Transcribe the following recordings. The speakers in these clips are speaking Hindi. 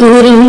புரியும்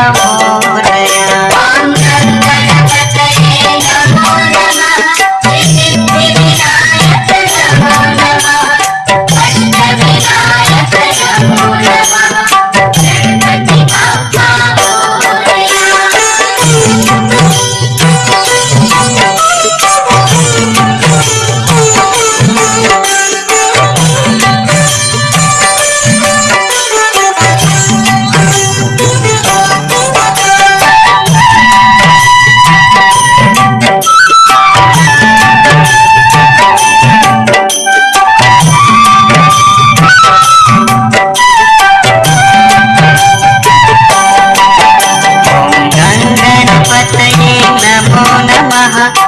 Ram.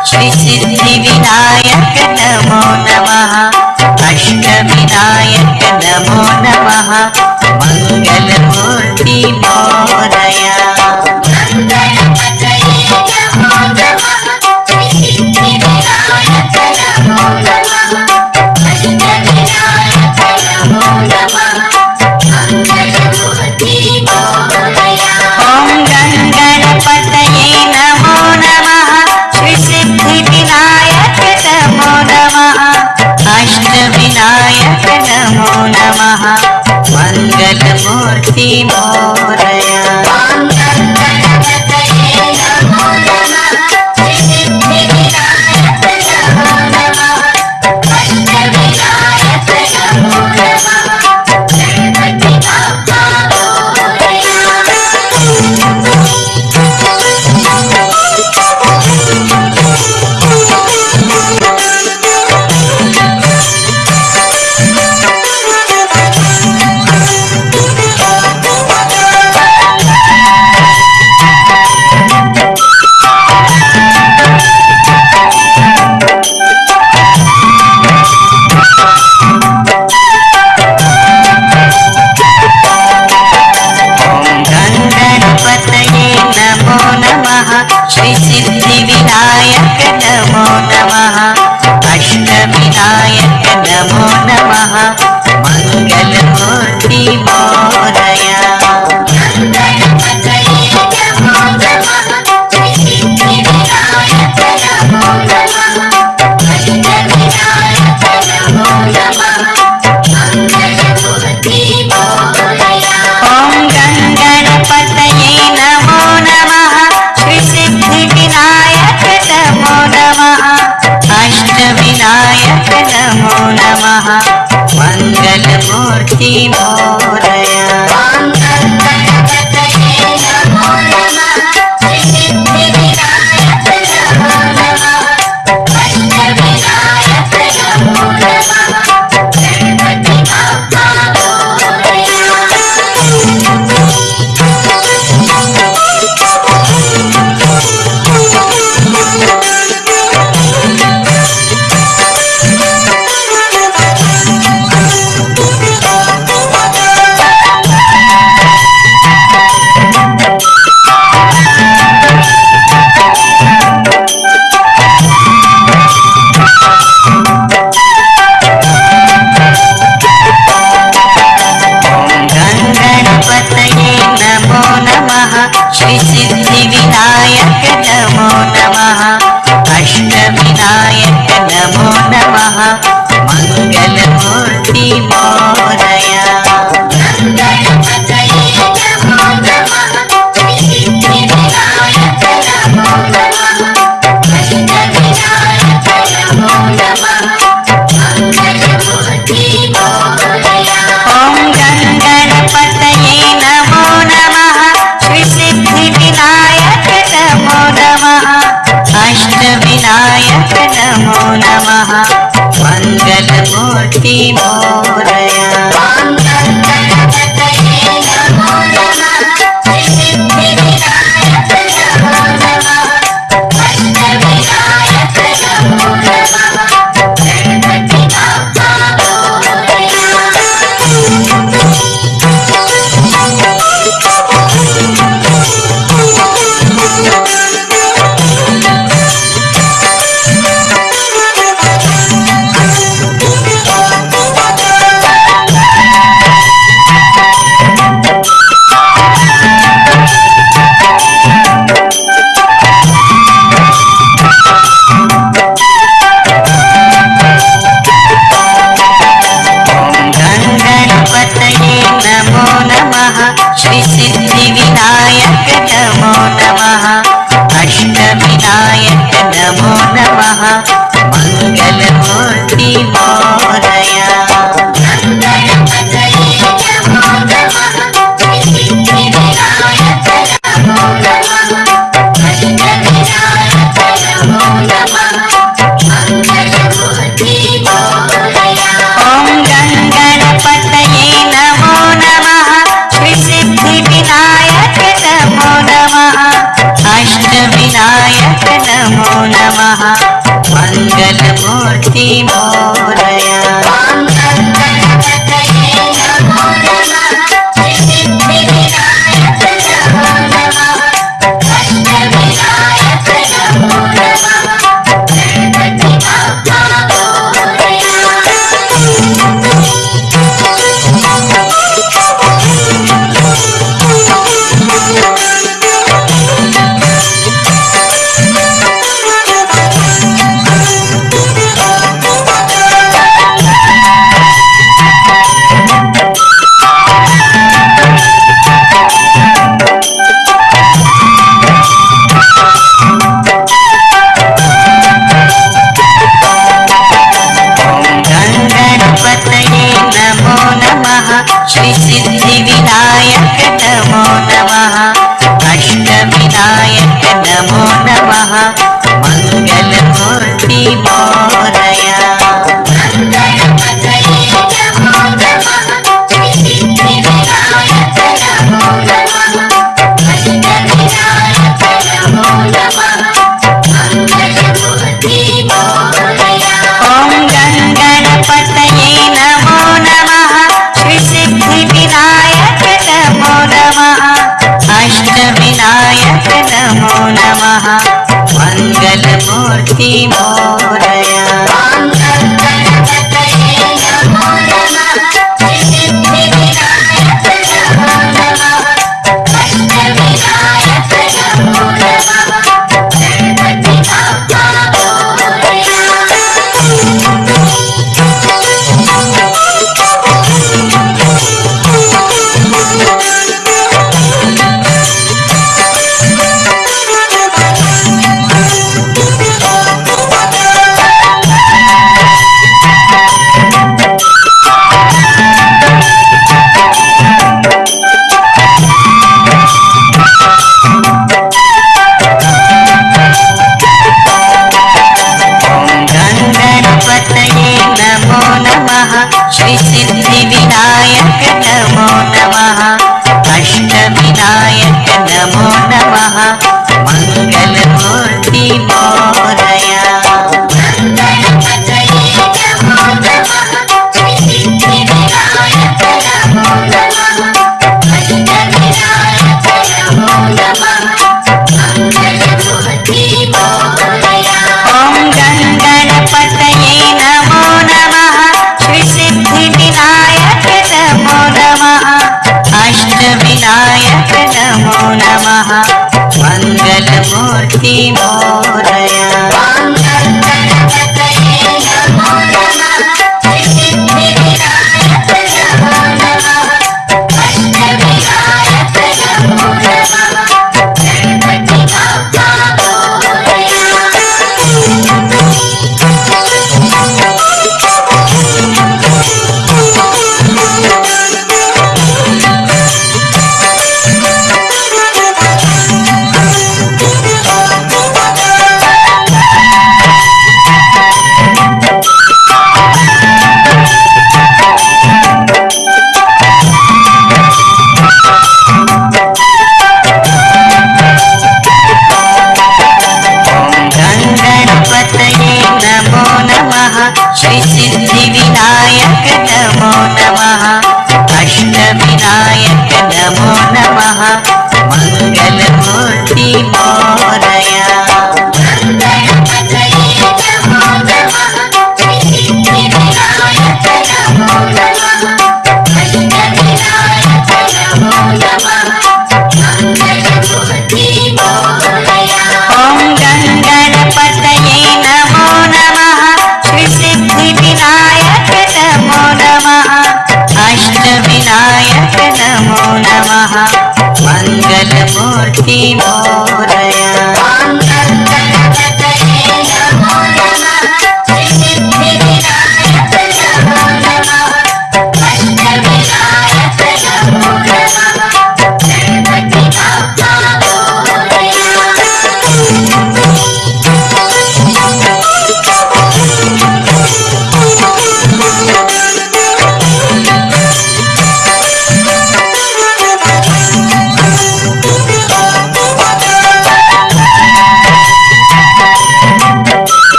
नमः श्रीसिद्धिविनायक नमः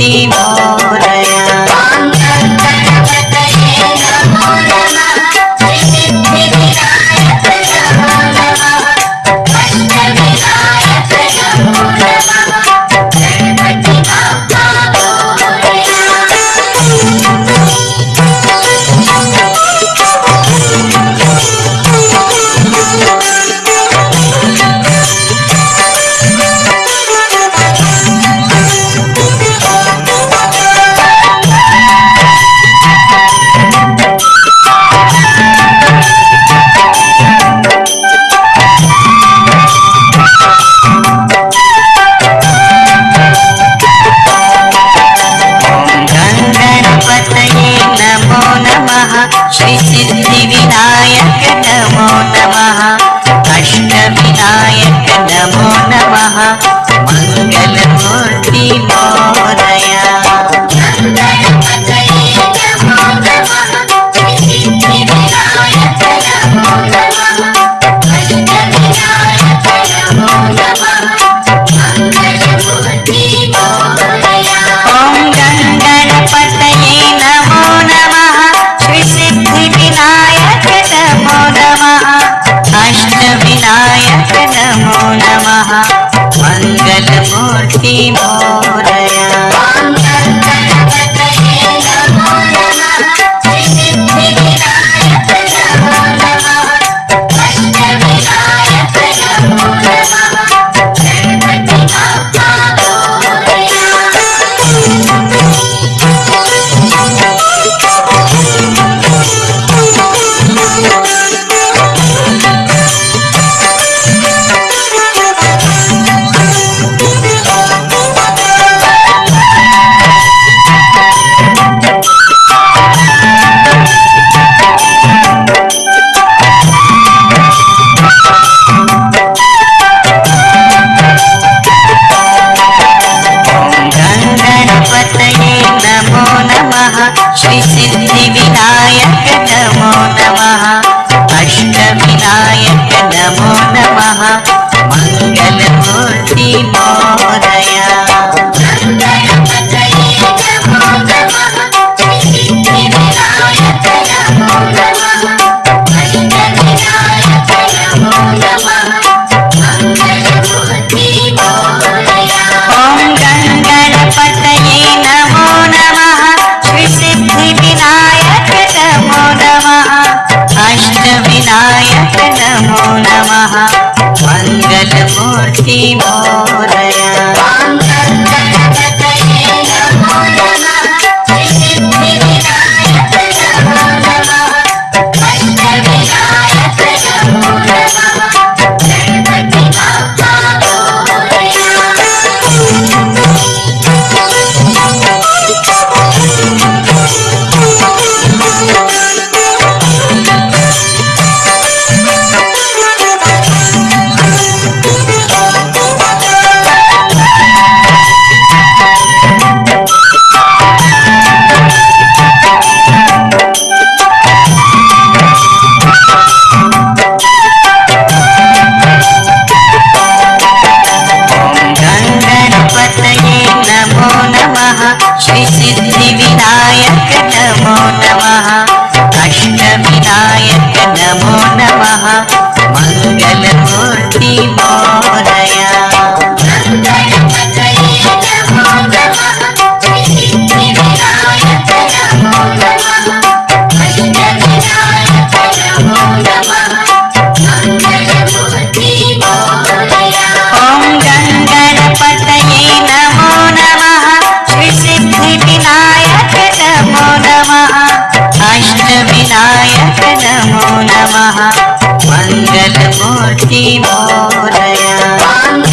मङ्गलमूर्ति मंगल मोटी मोरया।